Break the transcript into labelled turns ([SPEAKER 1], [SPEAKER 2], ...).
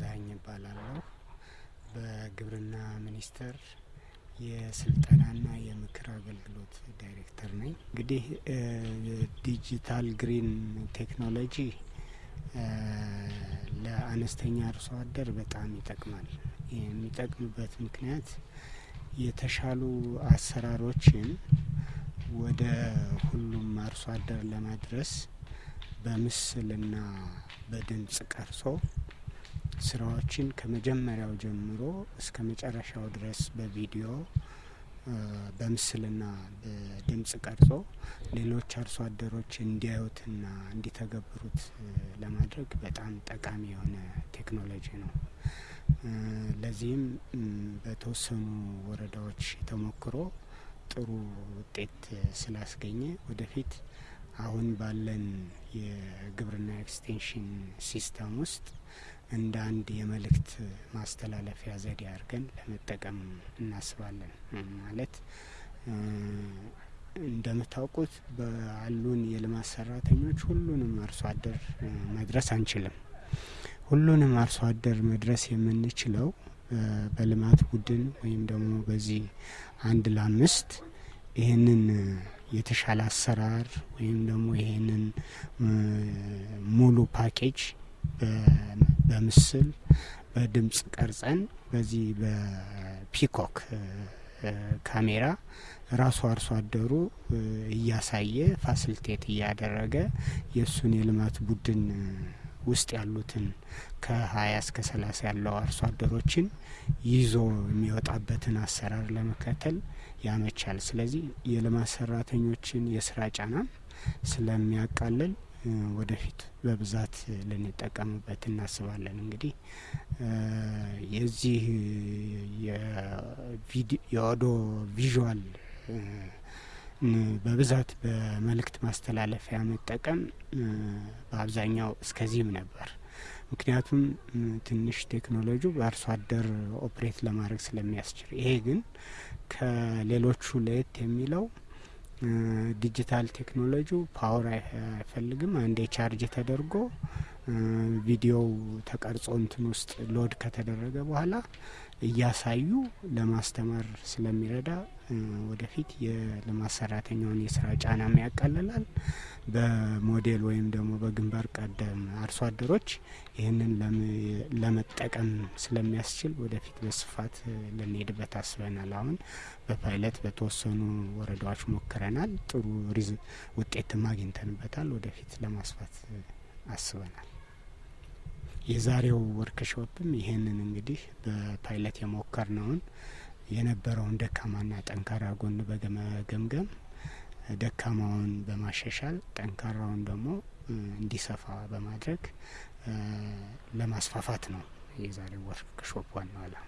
[SPEAKER 1] ገዛኸኝ እባላለሁ። በግብርና ሚኒስቴር የስልጠናና የምክር አገልግሎት ዳይሬክተር ነኝ። እንግዲህ ዲጂታል ግሪን ቴክኖሎጂ ለአነስተኛ አርሶ አደር በጣም ይጠቅማል። የሚጠቅምበት ምክንያት የተሻሉ አሰራሮችን ወደ ሁሉም አርሶ አደር ለማድረስ በምስልና በድምጽ ቀርጾ ስራዎችን ከመጀመሪያው ጀምሮ እስከ መጨረሻው ድረስ በቪዲዮ በምስልና በድምጽ ቀርጾ ሌሎች አርሶ አደሮች እንዲያዩትና እንዲተገብሩት ለማድረግ በጣም ጠቃሚ የሆነ ቴክኖሎጂ ነው። ለዚህም በተወሰኑ ወረዳዎች ተሞክሮ ጥሩ ውጤት ስላስገኘ ወደፊት አሁን ባለን የግብርና extension system ውስጥ እንደ አንድ የመልእክት ማስተላለፊያ ዘዴ አድርገን ለመጠቀም እናስባለን። ማለት እንደምታውቁት ባሉን የልማት ሰራተኞች ሁሉንም አርሶ አደር መድረስ አንችልም። ሁሉንም አርሶ አደር መድረስ የምንችለው በልማት ቡድን ወይም ደግሞ በዚህ አንድ ለአምስት ይህንን የተሻለ አሰራር ወይም ደግሞ ይህንን ሙሉ ፓኬጅ በምስል በድምጽ ቀርጸን በዚህ በ pico ካሜራ ራሱ አርሶ አደሩ እያሳየ facilitate እያደረገ የእሱን የልማት ቡድን ውስጥ ያሉትን ከሀያ እስከ ሰላሳ ያለው አርሶ አደሮችን ይዞ የሚወጣበትን አሰራር ለመከተል ያመቻል። ስለዚህ የልማት ሰራተኞችን የስራ ጫናም ስለሚያቃልል ወደፊት በብዛት ልንጠቀምበት እናስባለን። እንግዲህ የዚህ የኦዲዮ ቪዥዋል በብዛት በመልእክት ማስተላለፊያ መጠቀም በአብዛኛው እስከዚህም ነበር። ምክንያቱም ትንሽ ቴክኖሎጂው በአርሶ አደር operate ለማድረግ ስለሚያስችል፣ ይሄ ግን ከሌሎቹ ለየት የሚለው ዲጂታል ቴክኖሎጂው power አይፈልግም። አንዴ ቻርጅ ተደርጎ ቪዲዮው ተቀርጾ እንትን ውስጥ load ከተደረገ በኋላ እያሳዩ ለማስተማር ስለሚረዳ ወደፊት የልማት ሰራተኛውን የስራ ጫናም ያቃልላል። በሞዴል ወይም ደግሞ በግንባር ቀደም አርሶ አደሮች ይህንን ለመጠቀም ስለሚያስችል ወደፊት በስፋት ልንሄድበት አስበናል። አሁን በፓይለት በተወሰኑ ወረዳዎች ሞክረናል። ጥሩ ውጤትም አግኝተንበታል። ወደፊት ለማስፋት አስበናል። የዛሬው ወርክሾፕም ይህንን እንግዲህ በፓይለት የሞከርነውን የነበረውን ደካማና ጠንካራ ጎን በመገምገም ደካማውን በማሻሻል ጠንካራውን ደግሞ እንዲሰፋ በማድረግ ለማስፋፋት ነው የዛሬው ወርክሾፕ ዋናው ዓላማ።